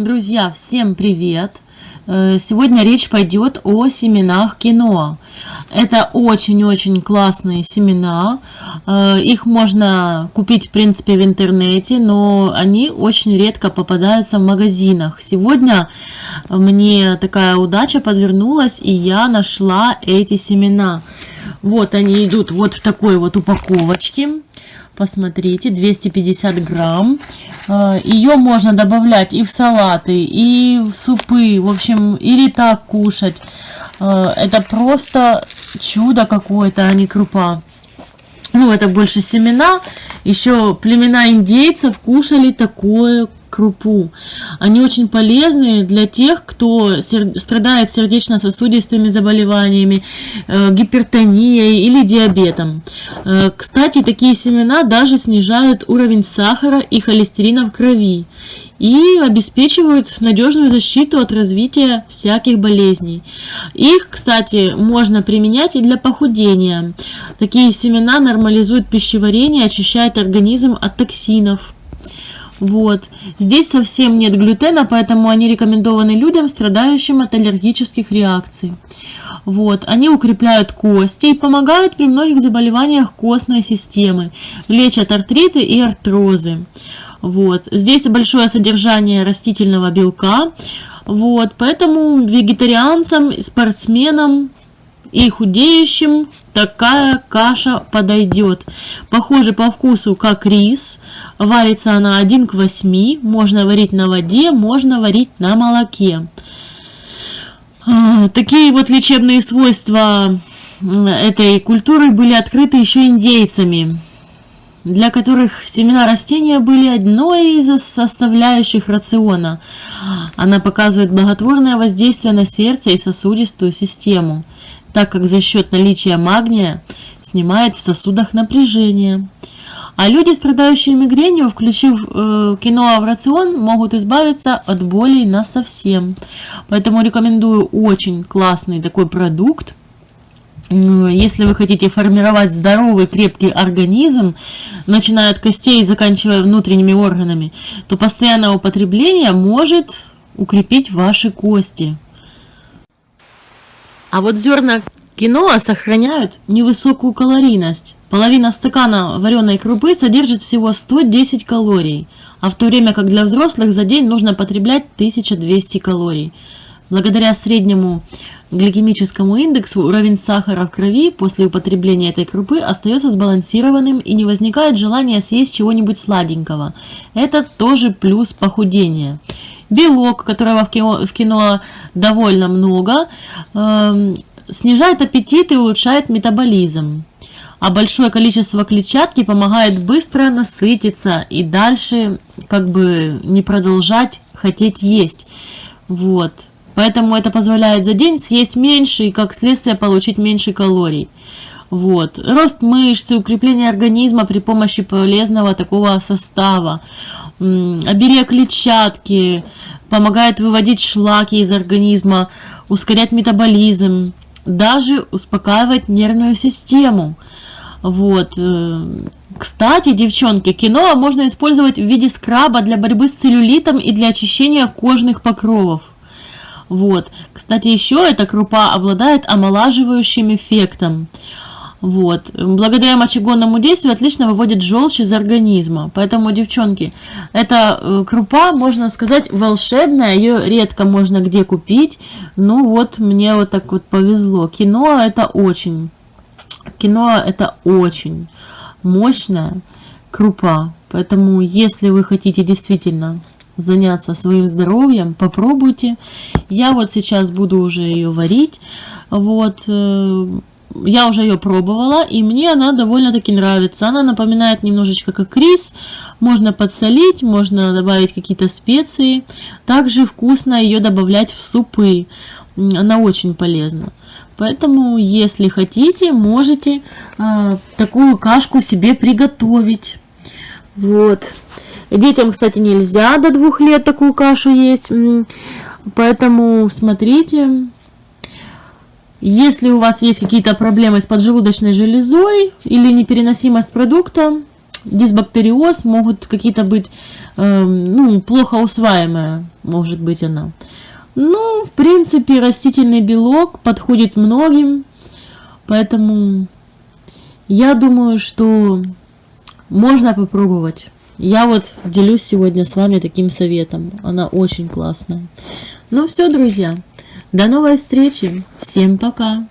Друзья, всем привет! Э, сегодня речь пойдет о семенах кино. Это очень-очень классные семена. Э, их можно купить, в принципе, в интернете, но они очень редко попадаются в магазинах. Сегодня мне такая удача подвернулась, и я нашла эти семена. Вот они идут вот в такой вот упаковочке. Посмотрите, 250 грамм. Э, Ее можно добавлять и в салаты, и в супы. В общем, или так кушать. Э, это просто чудо какое-то, а не крупа. Ну, это больше семена. Еще племена индейцев кушали такое крупу. Они очень полезны для тех, кто страдает сердечно-сосудистыми заболеваниями, э, гипертонией или диабетом. Э, кстати, такие семена даже снижают уровень сахара и холестерина в крови и обеспечивают надежную защиту от развития всяких болезней. Их, кстати, можно применять и для похудения. Такие семена нормализуют пищеварение, очищают организм от токсинов. Вот. Здесь совсем нет глютена, поэтому они рекомендованы людям, страдающим от аллергических реакций. Вот. Они укрепляют кости и помогают при многих заболеваниях костной системы, лечат артриты и артрозы. Вот. Здесь большое содержание растительного белка, вот. поэтому вегетарианцам, спортсменам и худеющим такая каша подойдет. Похоже по вкусу как рис. Варится она 1 к 8. Можно варить на воде, можно варить на молоке. А, такие вот лечебные свойства этой культуры были открыты еще индейцами, для которых семена растения были одной из составляющих рациона. Она показывает благотворное воздействие на сердце и сосудистую систему так как за счет наличия магния снимает в сосудах напряжение. А люди, страдающие мигренью, включив э, киноа в рацион, могут избавиться от болей на совсем. Поэтому рекомендую очень классный такой продукт. Если вы хотите формировать здоровый, крепкий организм, начиная от костей и заканчивая внутренними органами, то постоянное употребление может укрепить ваши кости. А вот зерна киноа сохраняют невысокую калорийность. Половина стакана вареной крупы содержит всего 110 калорий, а в то время как для взрослых за день нужно потреблять 1200 калорий. Благодаря среднему гликемическому индексу уровень сахара в крови после употребления этой крупы остается сбалансированным и не возникает желания съесть чего-нибудь сладенького. Это тоже плюс похудения белок, которого в кино, в кино довольно много, э, снижает аппетит и улучшает метаболизм. А большое количество клетчатки помогает быстро насытиться и дальше как бы не продолжать хотеть есть. Вот. Поэтому это позволяет за день съесть меньше и как следствие получить меньше калорий. Вот. Рост мышц, укрепление организма при помощи полезного такого состава, оберег клетчатки, помогает выводить шлаки из организма, ускорять метаболизм, даже успокаивать нервную систему. Вот. Э, кстати, девчонки, киноа можно использовать в виде скраба для борьбы с целлюлитом и для очищения кожных покровов. Вот. Кстати, еще эта крупа обладает омолаживающим эффектом. Вот. Благодаря мочегонному действию отлично выводит желчь из организма. Поэтому, девчонки, эта э, крупа, можно сказать, волшебная. Ее редко можно где купить. Ну вот, мне вот так вот повезло. Кино это очень, кино это очень мощная крупа. Поэтому, если вы хотите действительно заняться своим здоровьем, попробуйте. Я вот сейчас буду уже ее варить. Вот, э, я уже ее пробовала, и мне она довольно-таки нравится. Она напоминает немножечко как рис. Можно подсолить, можно добавить какие-то специи. Также вкусно ее добавлять в супы. Она очень полезна. Поэтому, если хотите, можете э, такую кашку себе приготовить. Вот. Детям, кстати, нельзя до двух лет такую кашу есть. Поэтому смотрите, если у вас есть какие-то проблемы с поджелудочной железой или непереносимость продукта, дисбактериоз, могут какие-то быть э, ну, плохо усваиваемая, может быть она. Ну, в принципе, растительный белок подходит многим, поэтому я думаю, что можно попробовать. Я вот делюсь сегодня с вами таким советом. Она очень классная. Ну все, друзья. До новой встречи. Всем пока.